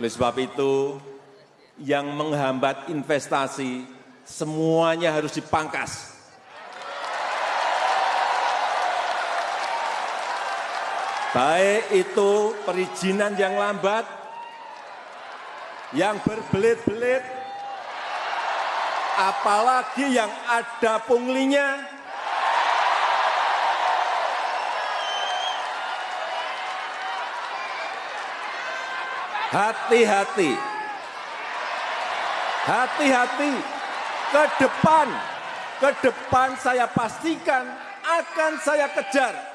Oleh sebab itu, yang menghambat investasi semuanya harus dipangkas. Baik itu perizinan yang lambat, yang berbelit-belit, apalagi yang ada punglinya, hati-hati, hati-hati, ke depan, ke depan saya pastikan akan saya kejar